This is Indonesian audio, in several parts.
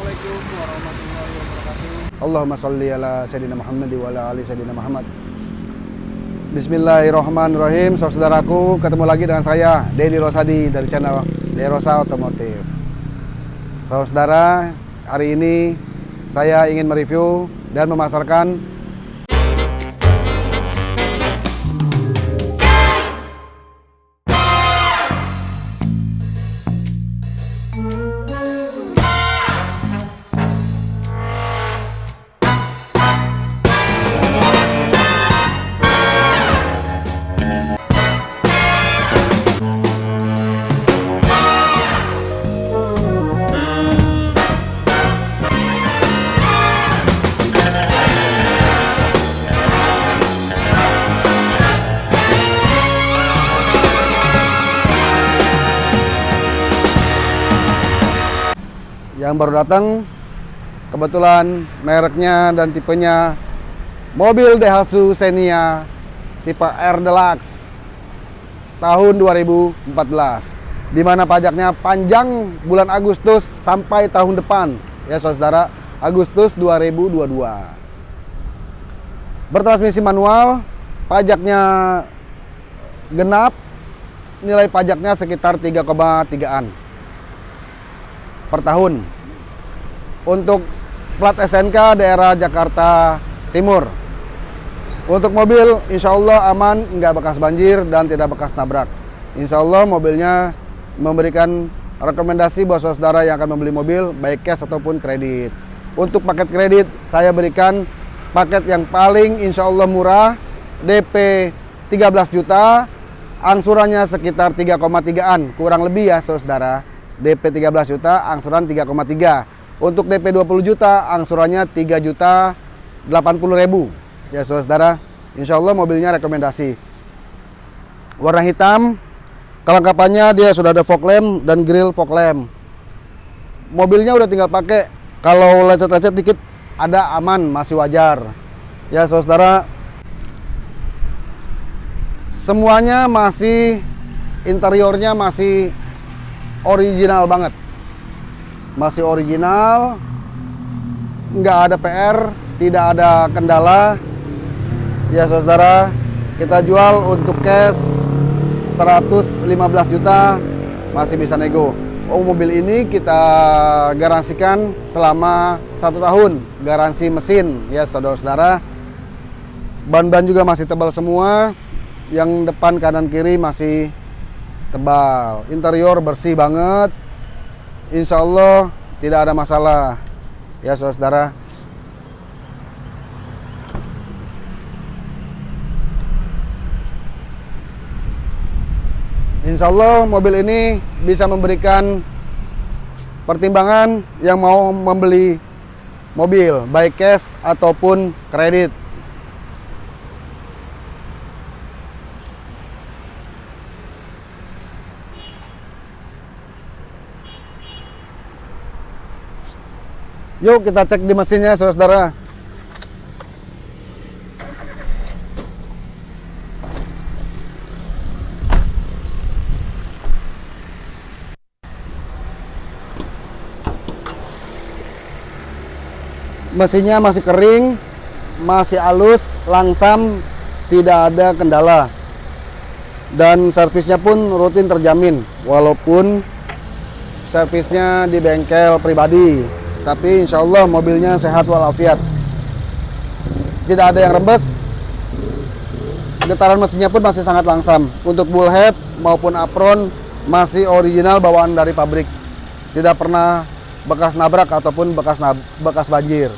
Assalamualaikum warahmatullahi wabarakatuh. Allahumma sholli ala Sayyidina Muhammad wa ala ali Sayyidina Muhammad. Bismillahirrahmanirrahim. Saudaraku, ketemu lagi dengan saya Dedi Rosadi dari channel Derosa Otomotif. Saudara, hari ini saya ingin mereview dan memasarkan yang baru datang kebetulan mereknya dan tipenya mobil Daihatsu Xenia tipe R Deluxe tahun 2014 di mana pajaknya panjang bulan Agustus sampai tahun depan. Ya saudara Agustus 2022 bertransmisi manual pajaknya genap nilai pajaknya sekitar 3,3an per tahun. Untuk plat SNK daerah Jakarta Timur. Untuk mobil insya Allah aman, nggak bekas banjir dan tidak bekas nabrak. Insya Allah mobilnya memberikan rekomendasi buat saudara yang akan membeli mobil baik cash ataupun kredit. Untuk paket kredit saya berikan paket yang paling insya Allah murah DP 13 juta angsurannya sekitar 3,3an kurang lebih ya saudara DP 13 juta, angsuran 3,3. Untuk DP 20 juta, angsurannya 3 juta 80 ribu. Ya saudara, insya Allah mobilnya rekomendasi. Warna hitam, kelengkapannya dia sudah ada fog lamp dan grill fog lamp. Mobilnya udah tinggal pakai, kalau lecet-lecet dikit ada aman, masih wajar. Ya saudara, semuanya masih interiornya masih original banget. Masih original nggak ada PR tidak ada kendala. Ya saudara kita jual untuk cash 115 juta masih bisa nego. Oh mobil ini kita garansikan selama satu tahun garansi mesin. Ya saudara-saudara ban-ban juga masih tebal semua. Yang depan kanan kiri masih tebal. Interior bersih banget. Insya Allah tidak ada masalah. Ya saudara. Insya Allah mobil ini bisa memberikan pertimbangan yang mau membeli mobil baik cash ataupun kredit Yuk kita cek di mesinnya saudara. Mesinnya masih kering, masih halus, langsam, tidak ada kendala. Dan servisnya pun rutin terjamin, walaupun servisnya di bengkel pribadi tapi insya Allah mobilnya sehat walafiat. Tidak ada yang rembes. Getaran mesinnya pun masih sangat langsam. Untuk bullhead maupun apron masih original bawaan dari pabrik. Tidak pernah bekas nabrak ataupun bekas nab bekas banjir.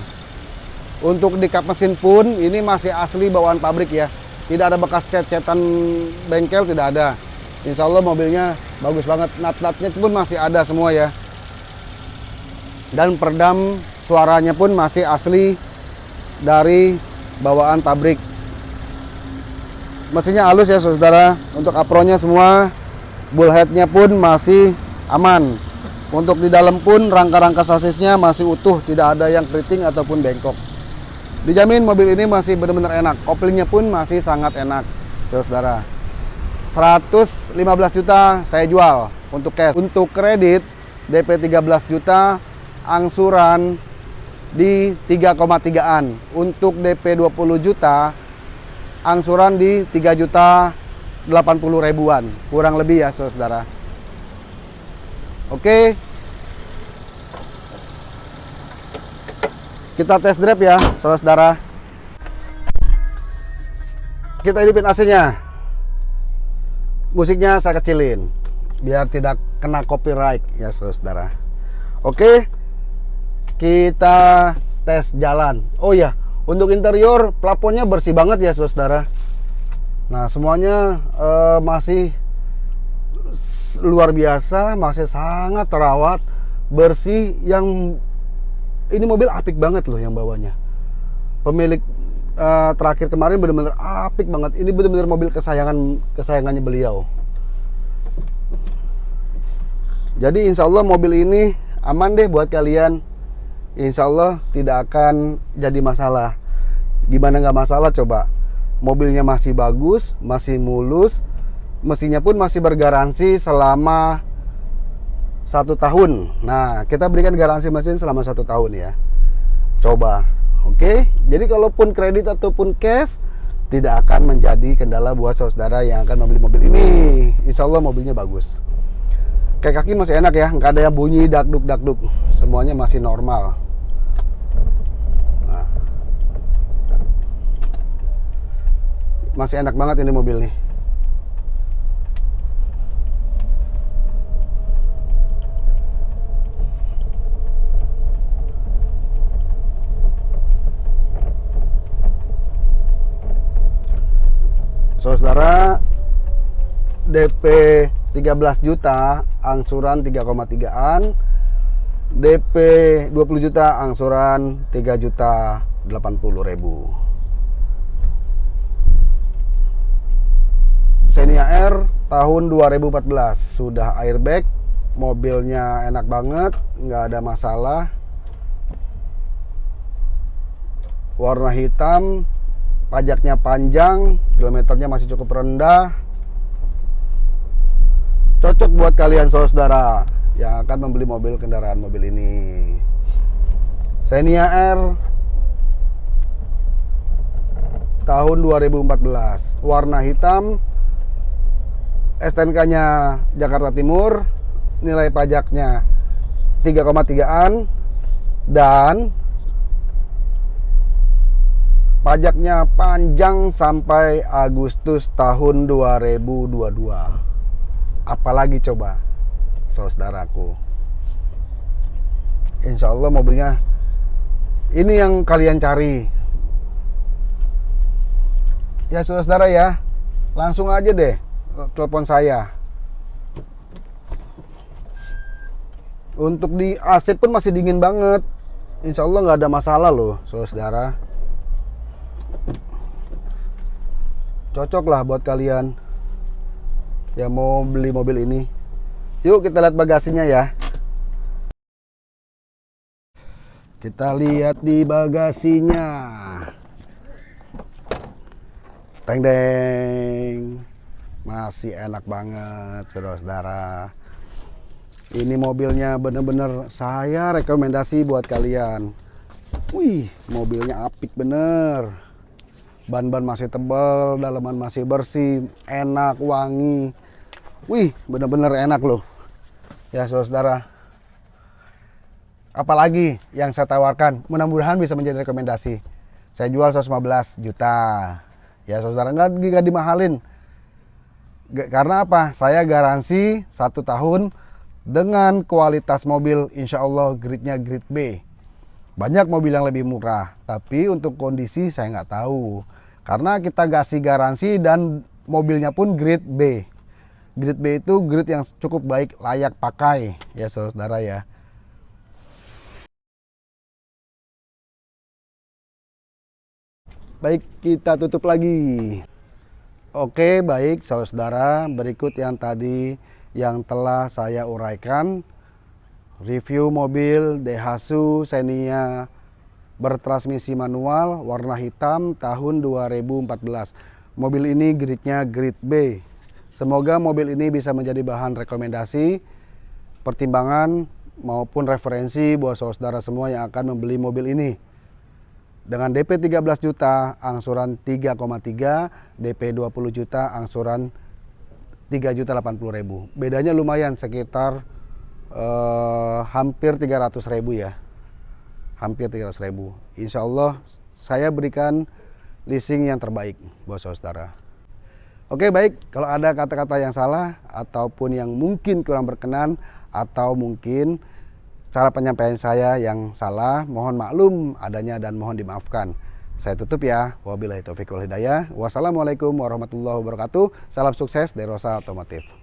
Untuk di kap mesin pun ini masih asli bawaan pabrik ya. Tidak ada bekas cet-cetan bengkel tidak ada. Insya Allah mobilnya bagus banget. Nat-natnya pun masih ada semua ya dan peredam suaranya pun masih asli dari bawaan pabrik. Mesinnya halus ya saudara. Untuk apronnya semua bullheadnya pun masih aman. Untuk di dalam pun rangka-rangka sasisnya masih utuh tidak ada yang keriting ataupun bengkok. Dijamin mobil ini masih benar-benar enak. Koplingnya pun masih sangat enak saudara. 115 juta saya jual untuk cash. Untuk kredit DP 13 juta angsuran di 3,3an. Untuk DP 20 juta, angsuran di 3 juta 80 ribuan. Kurang lebih ya saudara. Oke. Kita tes drive ya saudara. Kita hidupin AC-nya. Musiknya saya kecilin biar tidak kena copyright ya saudara. Oke, kita tes jalan. Oh ya, untuk interior plafonnya bersih banget ya saudara. Nah semuanya uh, masih luar biasa, masih sangat terawat, bersih. Yang ini mobil apik banget loh yang bawanya. Pemilik uh, terakhir kemarin benar-benar apik banget. Ini benar-benar mobil kesayangan kesayangannya beliau. Jadi insya Allah mobil ini aman deh buat kalian. Insya Allah tidak akan jadi masalah. Gimana nggak masalah coba? Mobilnya masih bagus, masih mulus, mesinnya pun masih bergaransi selama satu tahun. Nah, kita berikan garansi mesin selama satu tahun ya. Coba, oke? Jadi kalaupun kredit ataupun cash tidak akan menjadi kendala buat saudara yang akan membeli mobil ini. Insya Allah mobilnya bagus kayak kaki masih enak ya nggak ada yang bunyi dakduk dakduk semuanya masih normal masih enak banget ini mobil nih saudara DP 13 juta angsuran 3,3an DP 20 juta angsuran 3 juta 80 ribu Xenia R tahun 2014 sudah airbag mobilnya enak banget nggak ada masalah. Warna hitam pajaknya panjang kilometernya masih cukup rendah. Cocok buat kalian saudara yang akan membeli mobil kendaraan mobil ini. Xenia R tahun 2014 warna hitam STNK nya Jakarta Timur nilai pajaknya 3,3an dan pajaknya panjang sampai Agustus tahun 2022 apalagi coba saudaraku. Insya Allah mobilnya ini yang kalian cari. Ya saudara ya langsung aja deh telepon saya untuk di AC pun masih dingin banget Insya Allah nggak ada masalah loh saudara cocok lah buat kalian yang mau beli mobil ini. Yuk kita lihat bagasinya ya. Kita lihat di bagasinya. Teng deng. Masih enak banget, saudara-saudara. Ini mobilnya bener-bener saya rekomendasi buat kalian. Wih, mobilnya apik bener. Ban-ban masih tebal, dalaman masih bersih, enak, wangi. Wih, bener-bener enak loh. Ya, saudara. Apalagi yang saya tawarkan, mudah-mudahan bisa menjadi rekomendasi. Saya jual 115 juta. Ya, saudara, nggak, nggak dimahalin. Karena apa? Saya garansi satu tahun dengan kualitas mobil insya Allah gridnya grid B. Banyak mobil yang lebih murah, tapi untuk kondisi saya nggak tahu. Karena kita kasih garansi dan mobilnya pun grid B. Grid B itu grid yang cukup baik, layak pakai ya saudara ya. Baik, kita tutup lagi. Oke, baik saudara, berikut yang tadi yang telah saya uraikan. Review mobil Daihatsu Xenia bertransmisi manual warna hitam tahun 2014. Mobil ini gridnya grid B Semoga mobil ini bisa menjadi bahan rekomendasi, pertimbangan maupun referensi buat saudara semua yang akan membeli mobil ini. Dengan DP 13 juta, angsuran 3,3, DP 20 juta, angsuran 3 juta 80 ribu. Bedanya lumayan sekitar eh, hampir 300 ribu ya. Hampir 300 ribu. Insya Allah saya berikan leasing yang terbaik buat saudara. Oke baik, kalau ada kata-kata yang salah ataupun yang mungkin kurang berkenan atau mungkin cara penyampaian saya yang salah, mohon maklum adanya dan mohon dimaafkan. Saya tutup ya. Wabillahi taufiq wal hidayah. Wassalamualaikum warahmatullahi wabarakatuh. Salam sukses dari Rosa Otomotif.